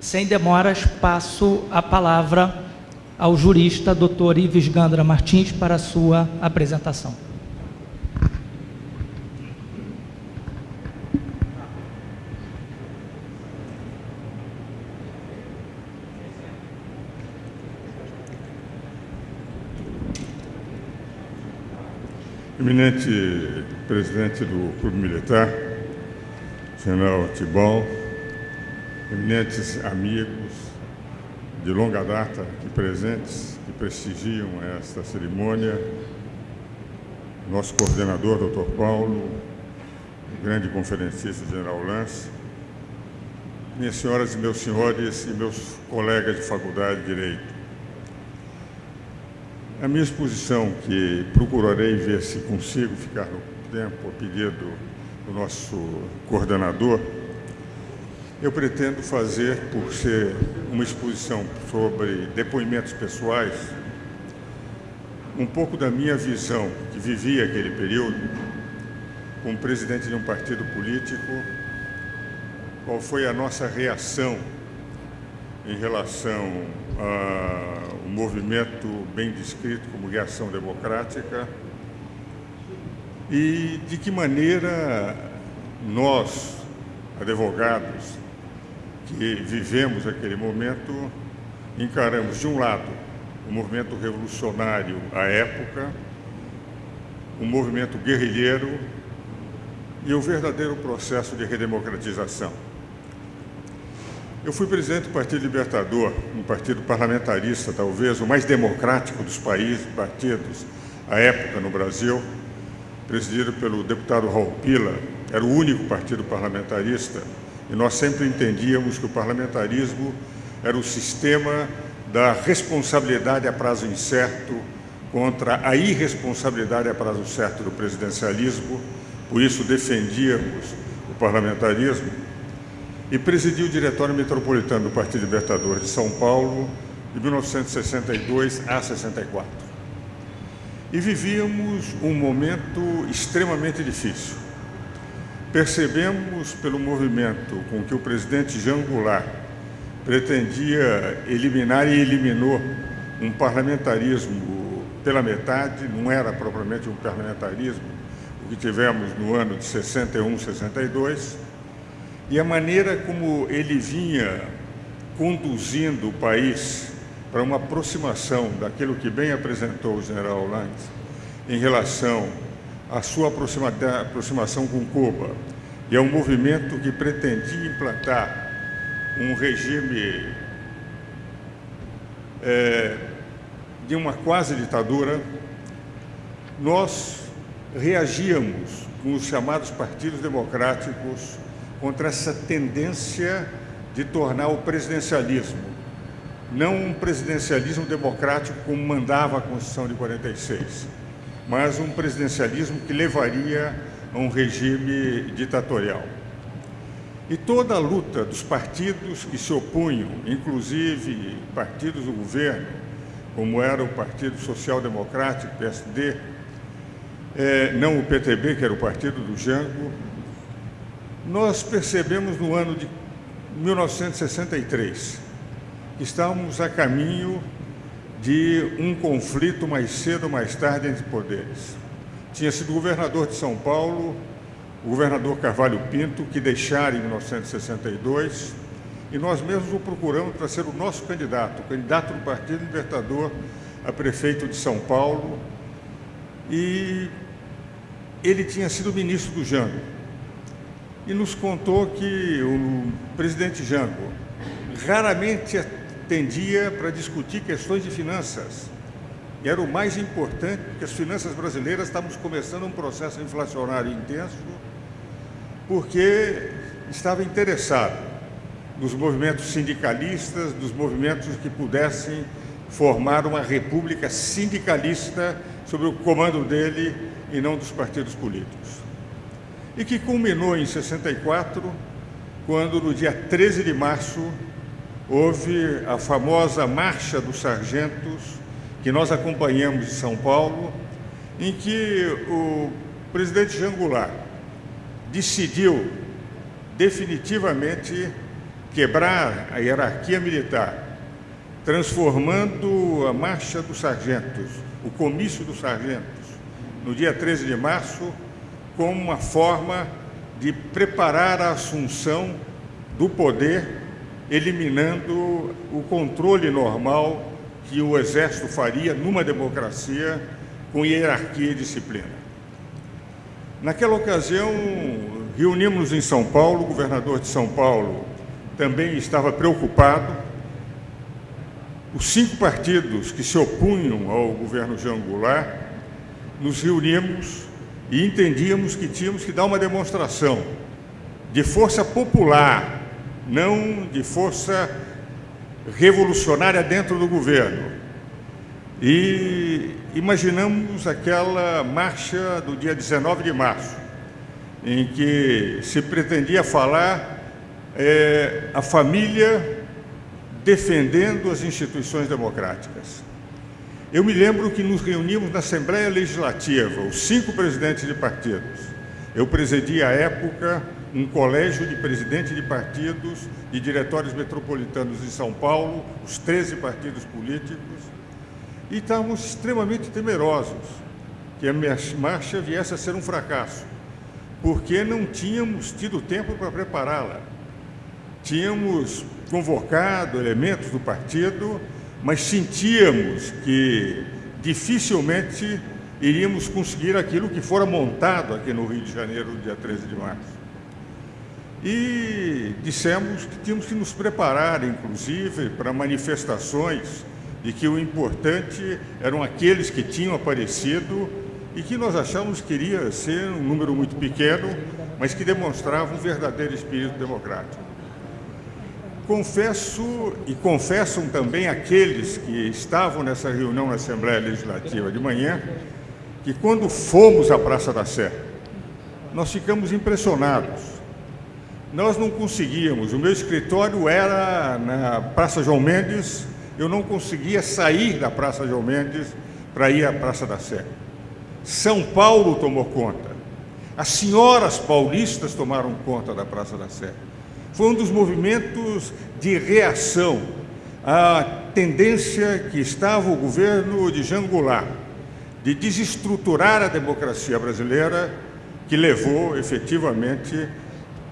Sem demoras, passo a palavra ao jurista Dr. Ives Gandra Martins para a sua apresentação. Eminente presidente do Clube Militar, general Tibol, eminentes amigos de longa data aqui presentes, que prestigiam esta cerimônia, nosso coordenador, doutor Paulo, o grande conferencista, general Lance, minhas senhoras e meus senhores e meus colegas de faculdade de Direito, a minha exposição, que procurarei ver se consigo ficar no tempo, a pedido do nosso coordenador, eu pretendo fazer, por ser uma exposição sobre depoimentos pessoais, um pouco da minha visão, que vivi aquele período, como presidente de um partido político, qual foi a nossa reação em relação ao movimento bem descrito como reação democrática e de que maneira nós, advogados, que vivemos aquele momento, encaramos, de um lado, o movimento revolucionário à época, um movimento guerrilheiro e o verdadeiro processo de redemocratização. Eu fui presidente do Partido Libertador, um partido parlamentarista, talvez o mais democrático dos países, partidos, à época no Brasil, presidido pelo deputado Raul Pila, era o único partido parlamentarista, e nós sempre entendíamos que o parlamentarismo era o sistema da responsabilidade a prazo incerto contra a irresponsabilidade a prazo certo do presidencialismo, por isso defendíamos o parlamentarismo, e presidiu o Diretório Metropolitano do Partido Libertador de São Paulo de 1962 a 64. E vivíamos um momento extremamente difícil. Percebemos pelo movimento com que o presidente Jean Goulart pretendia eliminar e eliminou um parlamentarismo pela metade, não era propriamente um parlamentarismo, o que tivemos no ano de 61, 62, e a maneira como ele vinha conduzindo o país para uma aproximação daquilo que bem apresentou o general Lange em relação à sua aproximação com Cuba. E é um movimento que pretendia implantar um regime é, de uma quase ditadura, nós reagíamos com os chamados partidos democráticos contra essa tendência de tornar o presidencialismo, não um presidencialismo democrático como mandava a Constituição de 46, mas um presidencialismo que levaria a um regime ditatorial. E toda a luta dos partidos que se opunham, inclusive partidos do governo, como era o Partido Social Democrático, PSD, é, não o PTB, que era o partido do Jango, nós percebemos no ano de 1963 que estávamos a caminho de um conflito mais cedo ou mais tarde entre poderes. Tinha sido governador de São Paulo, o governador Carvalho Pinto, que deixara em 1962, e nós mesmos o procuramos para ser o nosso candidato, o candidato do Partido Libertador a prefeito de São Paulo, e ele tinha sido ministro do Jango e nos contou que o presidente Jango raramente atendia para discutir questões de finanças. E era o mais importante, porque as finanças brasileiras estávamos começando um processo inflacionário intenso, porque estava interessado nos movimentos sindicalistas, dos movimentos que pudessem formar uma república sindicalista sob o comando dele e não dos partidos políticos e que culminou em 64, quando no dia 13 de março houve a famosa Marcha dos Sargentos, que nós acompanhamos em São Paulo, em que o presidente Jangular decidiu definitivamente quebrar a hierarquia militar, transformando a marcha dos sargentos, o comício dos sargentos, no dia 13 de março, como uma forma de preparar a assunção do poder, eliminando o controle normal que o Exército faria numa democracia com hierarquia e disciplina. Naquela ocasião, reunimos em São Paulo, o governador de São Paulo também estava preocupado. Os cinco partidos que se opunham ao governo Jean Goulart, nos reunimos e entendíamos que tínhamos que dar uma demonstração de força popular, não de força revolucionária dentro do governo. E imaginamos aquela marcha do dia 19 de março, em que se pretendia falar é, a família defendendo as instituições democráticas. Eu me lembro que nos reunimos na Assembleia Legislativa, os cinco presidentes de partidos. Eu presidi à época um colégio de presidentes de partidos e diretórios metropolitanos de São Paulo, os 13 partidos políticos, e estávamos extremamente temerosos que a marcha viesse a ser um fracasso, porque não tínhamos tido tempo para prepará-la. Tínhamos convocado elementos do partido, mas sentíamos que dificilmente iríamos conseguir aquilo que fora montado aqui no Rio de Janeiro, dia 13 de março. E dissemos que tínhamos que nos preparar, inclusive, para manifestações de que o importante eram aqueles que tinham aparecido e que nós achamos que iria ser um número muito pequeno, mas que demonstrava um verdadeiro espírito democrático. Confesso e confessam também aqueles que estavam nessa reunião na Assembleia Legislativa de manhã, que quando fomos à Praça da Sé, nós ficamos impressionados. Nós não conseguíamos, o meu escritório era na Praça João Mendes, eu não conseguia sair da Praça João Mendes para ir à Praça da Sé. São Paulo tomou conta. As senhoras paulistas tomaram conta da Praça da Sé foi um dos movimentos de reação à tendência que estava o governo de Jean Goulart de desestruturar a democracia brasileira, que levou efetivamente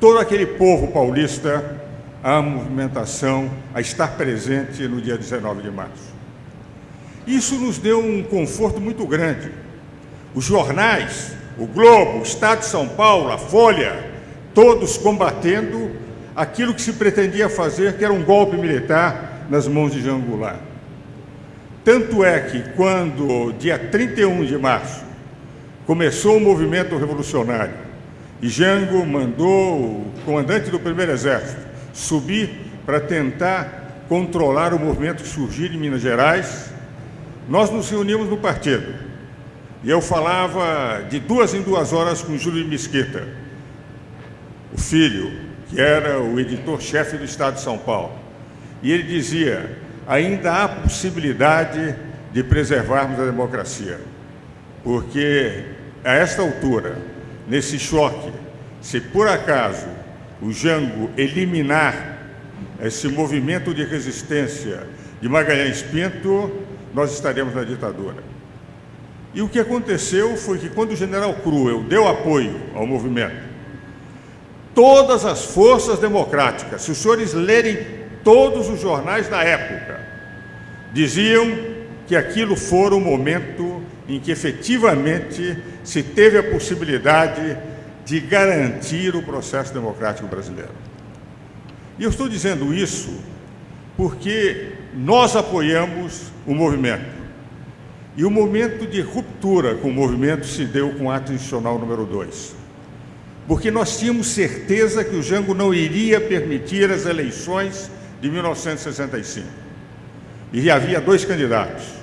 todo aquele povo paulista à movimentação, a estar presente no dia 19 de março. Isso nos deu um conforto muito grande. Os jornais, o Globo, o Estado de São Paulo, a Folha, todos combatendo aquilo que se pretendia fazer, que era um golpe militar nas mãos de Jean Goulart. Tanto é que, quando, dia 31 de março, começou o movimento revolucionário e Jango mandou o comandante do primeiro exército subir para tentar controlar o movimento que surgiu em Minas Gerais, nós nos reunimos no partido. E eu falava de duas em duas horas com Júlio Mesquita, o filho, que era o editor-chefe do Estado de São Paulo. E ele dizia: ainda há possibilidade de preservarmos a democracia, porque a esta altura, nesse choque, se por acaso o Jango eliminar esse movimento de resistência de Magalhães Pinto, nós estaremos na ditadura. E o que aconteceu foi que quando o general Cruel deu apoio ao movimento, todas as forças democráticas, se os senhores lerem todos os jornais da época, diziam que aquilo fora o momento em que efetivamente se teve a possibilidade de garantir o processo democrático brasileiro. E eu estou dizendo isso porque nós apoiamos o movimento. E o momento de ruptura com o movimento se deu com o ato institucional número 2 porque nós tínhamos certeza que o Jango não iria permitir as eleições de 1965. E havia dois candidatos.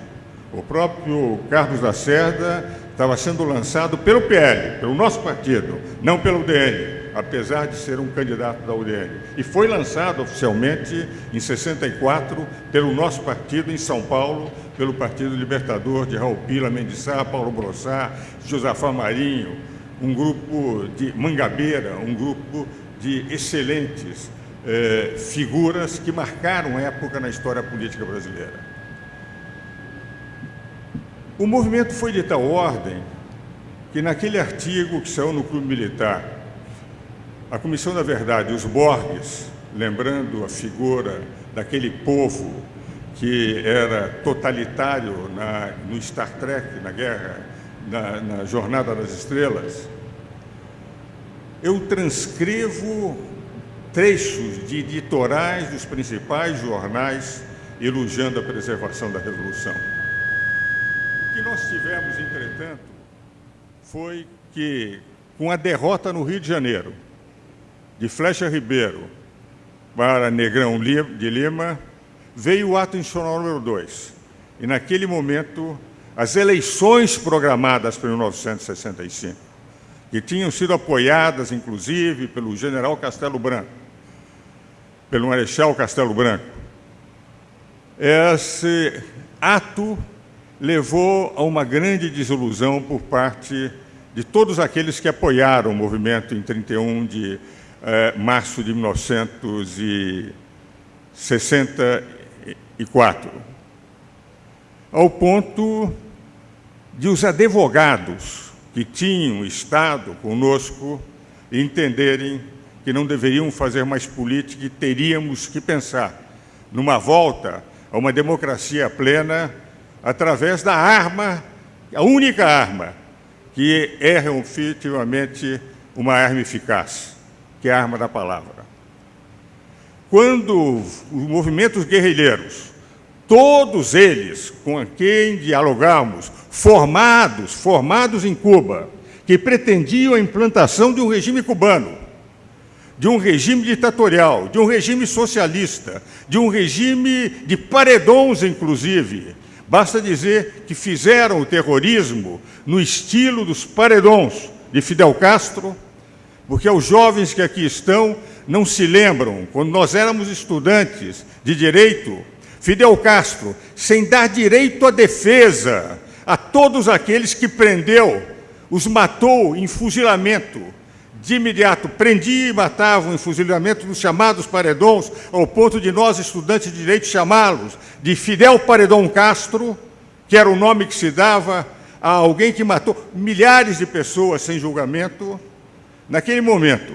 O próprio Carlos da Cerda estava sendo lançado pelo PL, pelo nosso partido, não pelo DN, apesar de ser um candidato da UDN. E foi lançado oficialmente em 64 pelo nosso partido em São Paulo, pelo Partido Libertador de Raul Pila, Mendissá, Paulo Brossá, Josafá Marinho, um grupo de Mangabeira, um grupo de excelentes eh, figuras que marcaram época na história política brasileira. O movimento foi de tal ordem que naquele artigo que saiu no Clube Militar, a Comissão da Verdade, os Borges, lembrando a figura daquele povo que era totalitário na, no Star Trek, na guerra, na, na Jornada das Estrelas, eu transcrevo trechos de editorais dos principais jornais elogiando a preservação da Revolução. Que nós tivemos, entretanto, foi que, com a derrota no Rio de Janeiro, de Flecha Ribeiro para Negrão de Lima, veio o ato institucional número 2. E, naquele momento, as eleições programadas para 1965, que tinham sido apoiadas, inclusive, pelo general Castelo Branco, pelo Marechal Castelo Branco, esse ato levou a uma grande desilusão por parte de todos aqueles que apoiaram o movimento em 31 de eh, março de 1964, ao ponto de os advogados que tinham estado conosco entenderem que não deveriam fazer mais política e teríamos que pensar numa volta a uma democracia plena através da arma, a única arma que é efetivamente uma arma eficaz, que é a arma da palavra. Quando os movimentos guerrilheiros, todos eles com quem dialogamos, formados, formados em Cuba, que pretendiam a implantação de um regime cubano, de um regime ditatorial, de um regime socialista, de um regime de paredões, inclusive, Basta dizer que fizeram o terrorismo no estilo dos paredões de Fidel Castro, porque os jovens que aqui estão não se lembram, quando nós éramos estudantes de direito, Fidel Castro, sem dar direito à defesa a todos aqueles que prendeu, os matou em fuzilamento, de imediato prendia e matavam em fuzilamento dos chamados paredões, ao ponto de nós, estudantes de direito, chamá-los de Fidel Paredão Castro, que era o nome que se dava a alguém que matou milhares de pessoas sem julgamento. Naquele momento,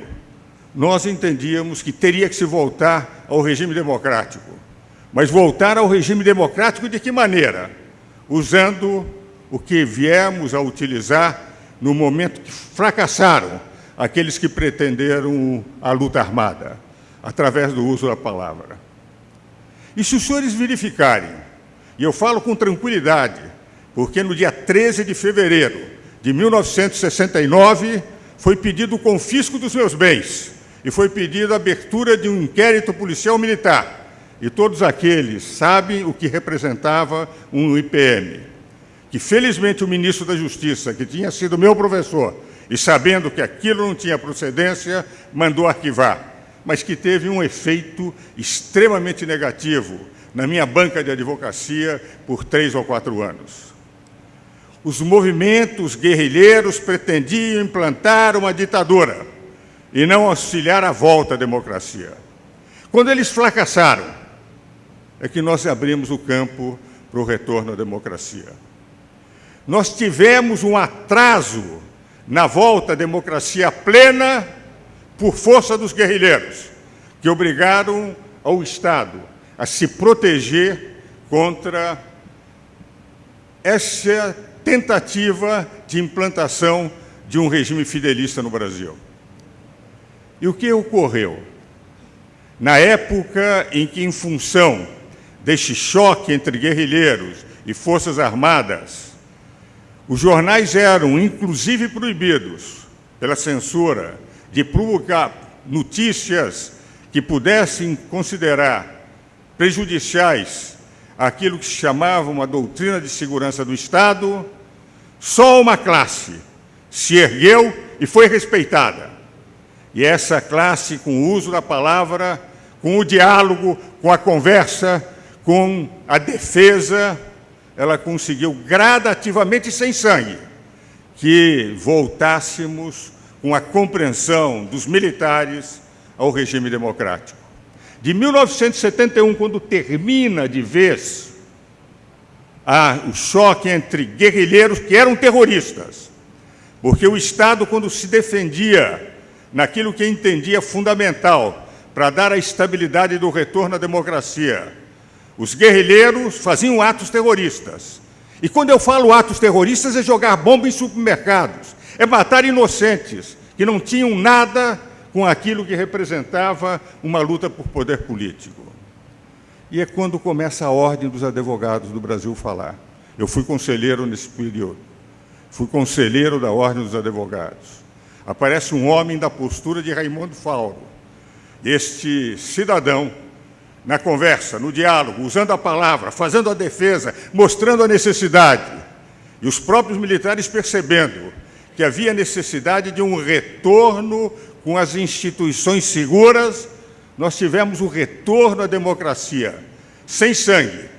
nós entendíamos que teria que se voltar ao regime democrático. Mas voltar ao regime democrático de que maneira? Usando o que viemos a utilizar no momento que fracassaram aqueles que pretenderam a luta armada, através do uso da palavra. E se os senhores verificarem, e eu falo com tranquilidade, porque no dia 13 de fevereiro de 1969 foi pedido o confisco dos meus bens e foi pedido a abertura de um inquérito policial militar. E todos aqueles sabem o que representava um IPM. Que felizmente o ministro da Justiça, que tinha sido meu professor, e sabendo que aquilo não tinha procedência, mandou arquivar, mas que teve um efeito extremamente negativo na minha banca de advocacia por três ou quatro anos. Os movimentos guerrilheiros pretendiam implantar uma ditadura e não auxiliar a volta à democracia. Quando eles fracassaram, é que nós abrimos o campo para o retorno à democracia. Nós tivemos um atraso na volta à democracia plena por força dos guerrilheiros, que obrigaram ao Estado a se proteger contra essa tentativa de implantação de um regime fidelista no Brasil. E o que ocorreu? Na época em que, em função deste choque entre guerrilheiros e forças armadas, os jornais eram, inclusive, proibidos pela censura de publicar notícias que pudessem considerar prejudiciais aquilo que se chamava uma doutrina de segurança do Estado, só uma classe se ergueu e foi respeitada. E essa classe, com o uso da palavra, com o diálogo, com a conversa, com a defesa ela conseguiu gradativamente, sem sangue, que voltássemos com a compreensão dos militares ao regime democrático. de 1971, quando termina de vez a, o choque entre guerrilheiros que eram terroristas, porque o Estado, quando se defendia naquilo que entendia fundamental para dar a estabilidade do retorno à democracia, os guerrilheiros faziam atos terroristas. E quando eu falo atos terroristas, é jogar bomba em supermercados, é matar inocentes que não tinham nada com aquilo que representava uma luta por poder político. E é quando começa a Ordem dos Advogados do Brasil falar. Eu fui conselheiro nesse período. Fui conselheiro da Ordem dos Advogados. Aparece um homem da postura de Raimundo Fauro. Este cidadão, na conversa, no diálogo, usando a palavra, fazendo a defesa, mostrando a necessidade. E os próprios militares percebendo que havia necessidade de um retorno com as instituições seguras, nós tivemos o retorno à democracia, sem sangue,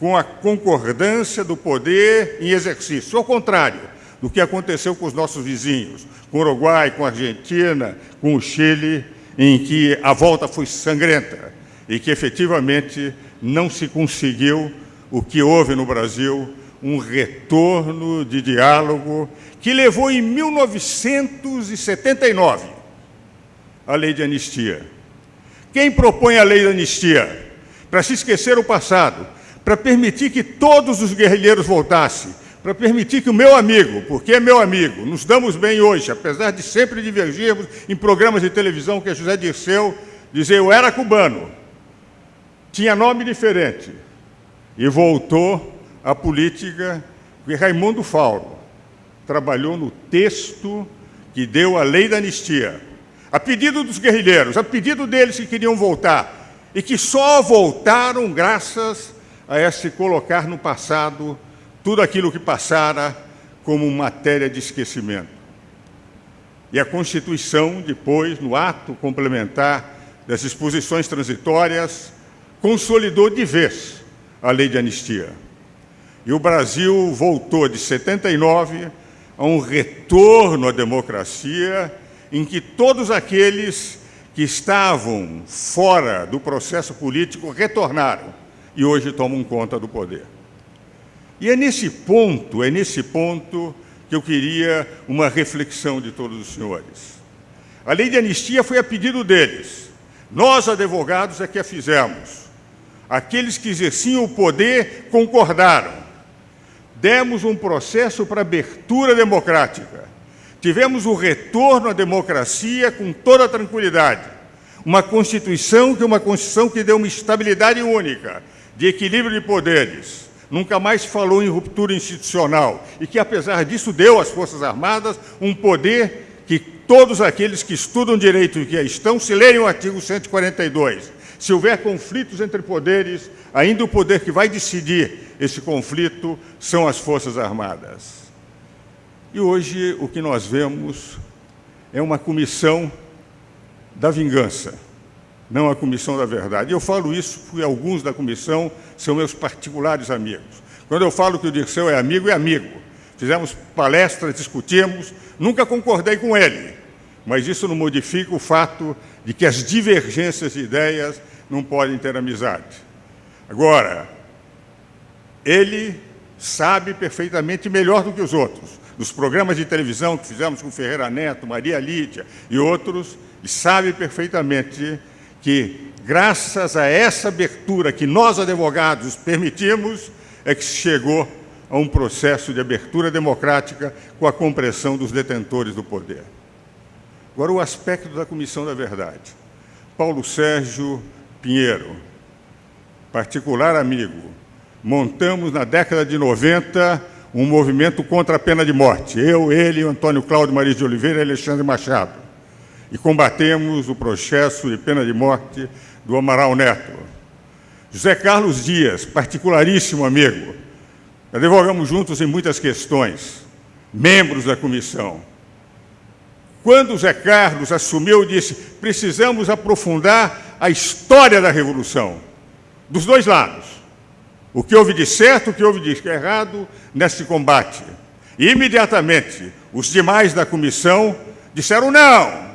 com a concordância do poder em exercício. Ao contrário do que aconteceu com os nossos vizinhos, com o Uruguai, com a Argentina, com o Chile, em que a volta foi sangrenta e que efetivamente não se conseguiu o que houve no Brasil, um retorno de diálogo que levou em 1979 a lei de anistia. Quem propõe a lei de anistia? Para se esquecer o passado, para permitir que todos os guerrilheiros voltassem, para permitir que o meu amigo, porque é meu amigo, nos damos bem hoje, apesar de sempre divergirmos em programas de televisão que é José Dirceu dizia eu era cubano, tinha nome diferente, e voltou à política que Raimundo Fauro trabalhou no texto que deu a lei da anistia. A pedido dos guerrilheiros, a pedido deles que queriam voltar, e que só voltaram graças a esse colocar no passado tudo aquilo que passara como matéria de esquecimento. E a Constituição, depois, no ato complementar das disposições transitórias, consolidou de vez a lei de anistia. E o Brasil voltou de 79 a um retorno à democracia em que todos aqueles que estavam fora do processo político retornaram e hoje tomam conta do poder. E é nesse ponto, é nesse ponto que eu queria uma reflexão de todos os senhores. A lei de anistia foi a pedido deles. Nós, advogados, é que a fizemos. Aqueles que exerciam o poder concordaram. Demos um processo para abertura democrática. Tivemos o retorno à democracia com toda tranquilidade. Uma Constituição que é uma Constituição que deu uma estabilidade única, de equilíbrio de poderes. Nunca mais falou em ruptura institucional e que, apesar disso, deu às Forças Armadas um poder que todos aqueles que estudam direito e que estão, se lerem o artigo 142, se houver conflitos entre poderes, ainda o poder que vai decidir esse conflito são as Forças Armadas. E hoje o que nós vemos é uma comissão da vingança, não a comissão da verdade. Eu falo isso porque alguns da comissão são meus particulares amigos. Quando eu falo que o Dirceu é amigo, é amigo. Fizemos palestras, discutimos, nunca concordei com ele, mas isso não modifica o fato de que as divergências de ideias não podem ter amizade. Agora, ele sabe perfeitamente melhor do que os outros dos programas de televisão que fizemos com Ferreira Neto, Maria Lídia e outros, e sabe perfeitamente que, graças a essa abertura que nós, advogados, permitimos, é que se chegou a um processo de abertura democrática com a compressão dos detentores do poder. Agora, o aspecto da Comissão da Verdade. Paulo Sérgio Pinheiro, particular amigo, montamos na década de 90 um movimento contra a pena de morte. Eu, ele, Antônio Cláudio Maria de Oliveira e Alexandre Machado. E combatemos o processo de pena de morte do Amaral Neto. José Carlos Dias, particularíssimo amigo. Advogamos juntos em muitas questões, membros da comissão. Quando José Carlos assumiu, disse: precisamos aprofundar a história da Revolução, dos dois lados o que houve de certo, o que houve de errado nesse combate. E, imediatamente, os demais da comissão disseram: não,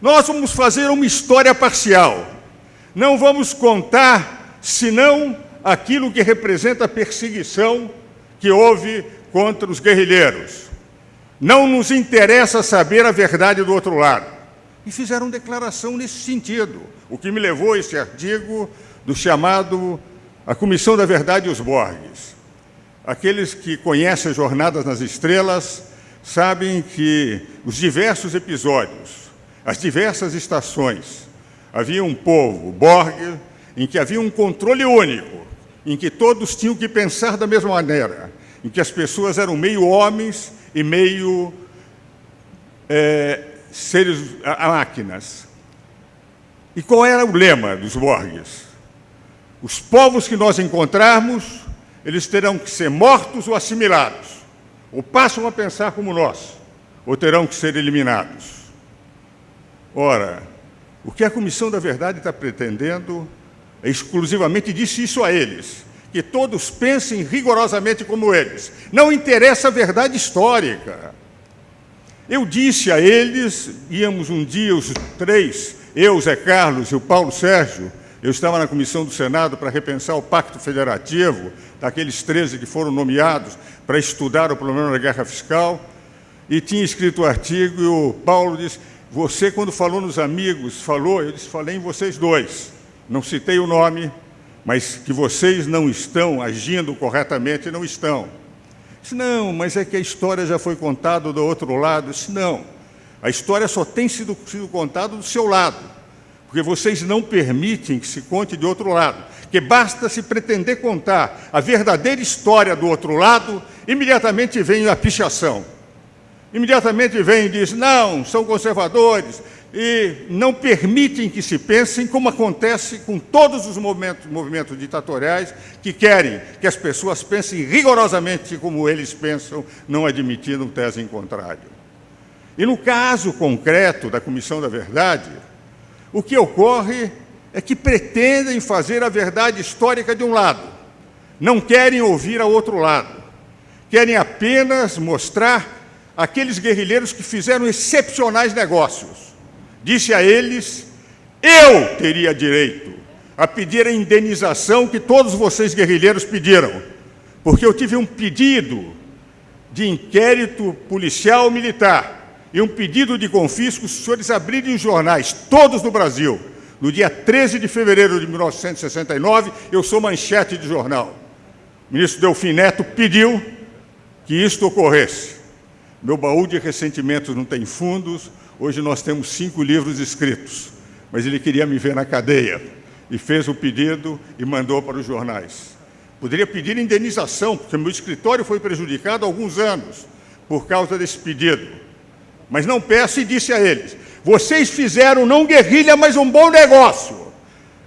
nós vamos fazer uma história parcial. Não vamos contar senão aquilo que representa a perseguição que houve contra os guerrilheiros. Não nos interessa saber a verdade do outro lado. E fizeram declaração nesse sentido, o que me levou a esse artigo do chamado A Comissão da Verdade e os Borges. Aqueles que conhecem as Jornadas nas Estrelas sabem que os diversos episódios, as diversas estações, havia um povo, Borg, em que havia um controle único, em que todos tinham que pensar da mesma maneira, em que as pessoas eram meio homens e meio é, seres, a, máquinas. E qual era o lema dos Borges? Os povos que nós encontrarmos, eles terão que ser mortos ou assimilados, ou passam a pensar como nós, ou terão que ser eliminados. Ora, o que a Comissão da Verdade está pretendendo é exclusivamente disse isso a eles, que todos pensem rigorosamente como eles. Não interessa a verdade histórica. Eu disse a eles, íamos um dia os três, eu, Zé Carlos e o Paulo Sérgio, eu estava na comissão do Senado para repensar o pacto federativo, daqueles 13 que foram nomeados para estudar o problema da guerra fiscal, e tinha escrito o artigo e o Paulo disse, você quando falou nos amigos, falou, eu disse, falei em vocês dois, não citei o nome, mas que vocês não estão agindo corretamente, não estão. Disse, não, mas é que a história já foi contada do outro lado. Disse, não, a história só tem sido, sido contada do seu lado, porque vocês não permitem que se conte de outro lado. Que basta se pretender contar a verdadeira história do outro lado, imediatamente vem a pichação. Imediatamente vem e diz, não, são conservadores, e não permitem que se pensem como acontece com todos os movimentos, movimentos ditatoriais que querem que as pessoas pensem rigorosamente como eles pensam, não admitindo tese em contrário. E no caso concreto da Comissão da Verdade, o que ocorre é que pretendem fazer a verdade histórica de um lado, não querem ouvir a outro lado, querem apenas mostrar aqueles guerrilheiros que fizeram excepcionais negócios, disse a eles, eu teria direito a pedir a indenização que todos vocês guerrilheiros pediram, porque eu tive um pedido de inquérito policial militar e um pedido de confisco, os senhores abrirem os jornais, todos no Brasil, no dia 13 de fevereiro de 1969, eu sou manchete de jornal. O ministro Delfim Neto pediu que isto ocorresse. Meu baú de ressentimentos não tem fundos, Hoje nós temos cinco livros escritos, mas ele queria me ver na cadeia e fez o pedido e mandou para os jornais. Poderia pedir indenização, porque meu escritório foi prejudicado há alguns anos por causa desse pedido. Mas não peço e disse a eles, vocês fizeram não guerrilha, mas um bom negócio.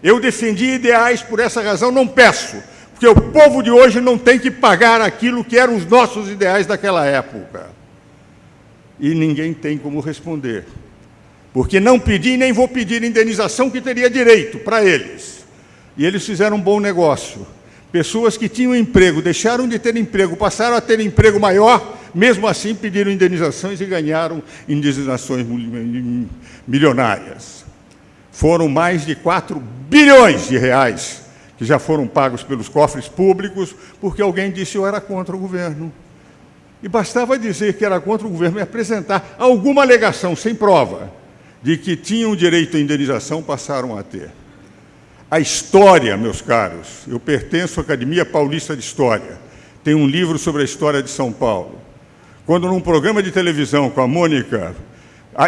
Eu defendi ideais, por essa razão não peço, porque o povo de hoje não tem que pagar aquilo que eram os nossos ideais daquela época e ninguém tem como responder. Porque não pedi nem vou pedir indenização que teria direito para eles. E eles fizeram um bom negócio. Pessoas que tinham emprego, deixaram de ter emprego, passaram a ter emprego maior, mesmo assim pediram indenizações e ganharam indenizações milionárias. Foram mais de 4 bilhões de reais que já foram pagos pelos cofres públicos, porque alguém disse eu era contra o governo. E bastava dizer que era contra o governo e apresentar alguma alegação sem prova de que tinham direito à indenização, passaram a ter. A história, meus caros, eu pertenço à Academia Paulista de História, tem um livro sobre a história de São Paulo. Quando num programa de televisão com a Mônica,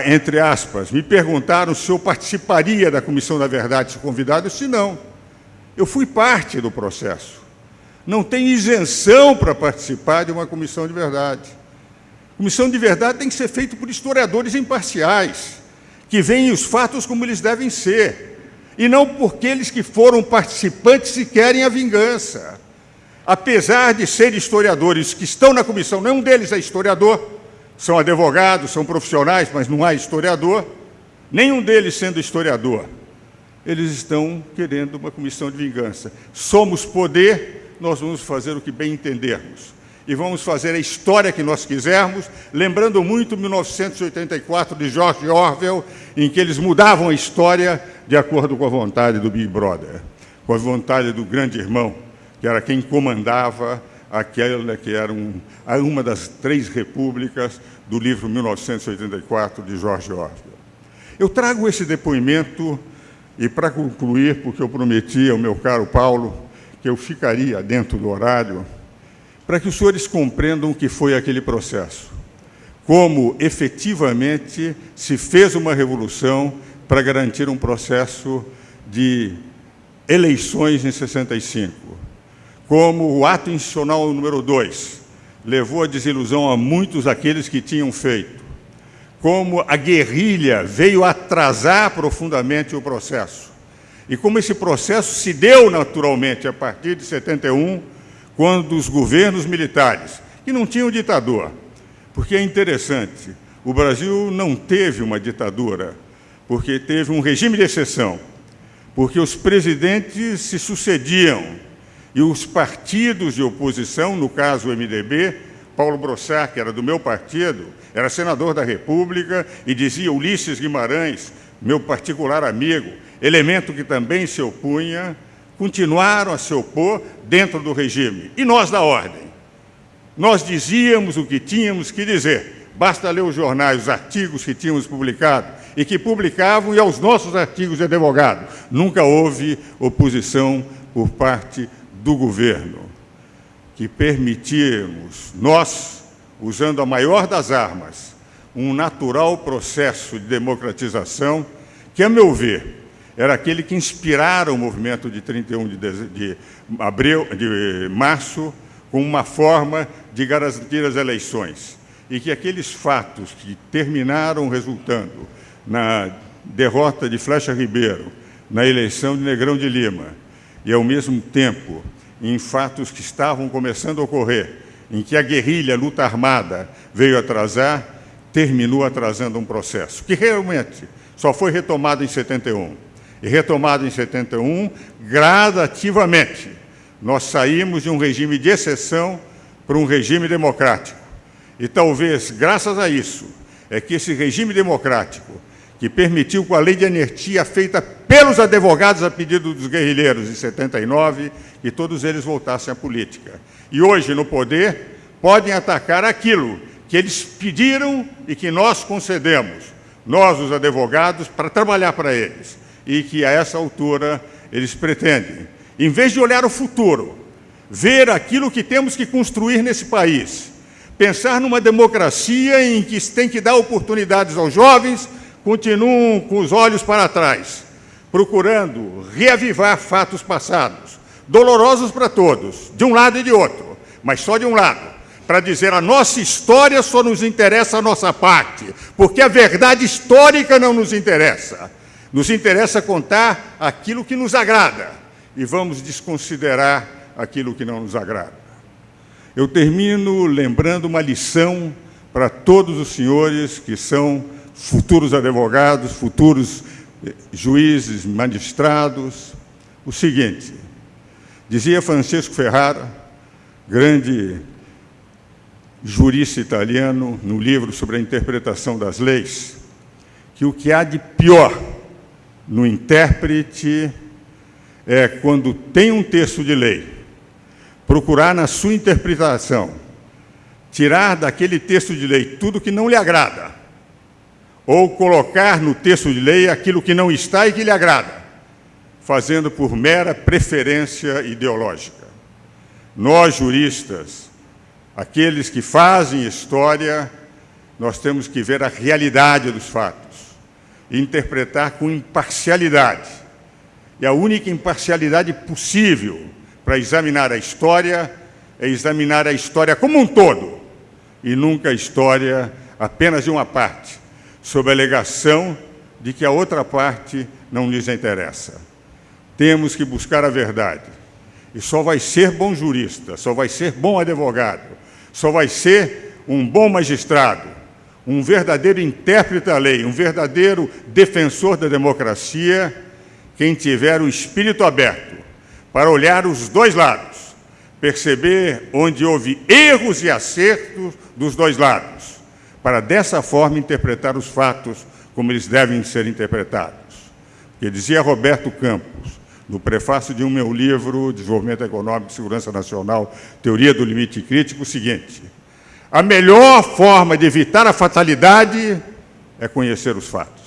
entre aspas, me perguntaram se eu participaria da Comissão da Verdade se convidado, eu disse não. Eu fui parte do processo não tem isenção para participar de uma comissão de verdade. Comissão de verdade tem que ser feita por historiadores imparciais, que veem os fatos como eles devem ser, e não por aqueles que foram participantes e querem a vingança. Apesar de serem historiadores que estão na comissão, nenhum deles é historiador, são advogados, são profissionais, mas não há historiador, nenhum deles sendo historiador, eles estão querendo uma comissão de vingança. Somos poder, nós vamos fazer o que bem entendermos. E vamos fazer a história que nós quisermos, lembrando muito 1984 de George Orwell, em que eles mudavam a história de acordo com a vontade do Big Brother, com a vontade do grande irmão, que era quem comandava aquela que era um, uma das três repúblicas do livro 1984 de George Orwell. Eu trago esse depoimento e para concluir, porque eu prometi ao meu caro Paulo que eu ficaria dentro do horário, para que os senhores compreendam o que foi aquele processo, como efetivamente se fez uma revolução para garantir um processo de eleições em 65, como o ato institucional número 2 levou a desilusão a muitos daqueles que tinham feito, como a guerrilha veio atrasar profundamente o processo, e como esse processo se deu naturalmente a partir de 71, quando os governos militares, que não tinham ditador, porque é interessante, o Brasil não teve uma ditadura, porque teve um regime de exceção, porque os presidentes se sucediam e os partidos de oposição, no caso o MDB, Paulo Brossard, que era do meu partido, era senador da República e dizia Ulisses Guimarães, meu particular amigo, elemento que também se opunha, continuaram a se opor dentro do regime. E nós da ordem? Nós dizíamos o que tínhamos que dizer. Basta ler os jornais, os artigos que tínhamos publicado e que publicavam e aos nossos artigos de advogado. Nunca houve oposição por parte do governo. Que permitimos, nós, usando a maior das armas, um natural processo de democratização que, a meu ver, era aquele que inspirara o movimento de 31 de, de, abril, de março como uma forma de garantir as eleições e que aqueles fatos que terminaram resultando na derrota de Flecha Ribeiro, na eleição de Negrão de Lima, e ao mesmo tempo em fatos que estavam começando a ocorrer, em que a guerrilha, a luta armada, veio atrasar, terminou atrasando um processo, que realmente só foi retomado em 71. E retomado em 71, gradativamente, nós saímos de um regime de exceção para um regime democrático. E talvez, graças a isso, é que esse regime democrático, que permitiu com a lei de anistia feita pelos advogados a pedido dos guerrilheiros em 79, que todos eles voltassem à política. E hoje, no poder, podem atacar aquilo que eles pediram e que nós concedemos, nós, os advogados, para trabalhar para eles. E que, a essa altura, eles pretendem, em vez de olhar o futuro, ver aquilo que temos que construir nesse país, pensar numa democracia em que se tem que dar oportunidades aos jovens, continuam com os olhos para trás, procurando reavivar fatos passados, dolorosos para todos, de um lado e de outro, mas só de um lado, para dizer a nossa história só nos interessa a nossa parte, porque a verdade histórica não nos interessa. Nos interessa contar aquilo que nos agrada e vamos desconsiderar aquilo que não nos agrada. Eu termino lembrando uma lição para todos os senhores que são futuros advogados, futuros eh, juízes, magistrados. O seguinte, dizia Francesco Ferrara, grande jurista italiano, no livro sobre a interpretação das leis, que o que há de pior no intérprete é quando tem um texto de lei procurar na sua interpretação tirar daquele texto de lei tudo que não lhe agrada, ou colocar no texto de lei aquilo que não está e que lhe agrada, fazendo por mera preferência ideológica. Nós, juristas, aqueles que fazem história, nós temos que ver a realidade dos fatos e interpretar com imparcialidade. E a única imparcialidade possível para examinar a história é examinar a história como um todo e nunca a história apenas de uma parte, sob a alegação de que a outra parte não lhes interessa. Temos que buscar a verdade. E só vai ser bom jurista, só vai ser bom advogado, só vai ser um bom magistrado, um verdadeiro intérprete da lei, um verdadeiro defensor da democracia, quem tiver o espírito aberto para olhar os dois lados, perceber onde houve erros e acertos dos dois lados, para dessa forma interpretar os fatos como eles devem ser interpretados. que dizia Roberto Campos, no prefácio de um meu livro, Desenvolvimento Econômico e Segurança Nacional, Teoria do Limite Crítico, o seguinte, a melhor forma de evitar a fatalidade é conhecer os fatos.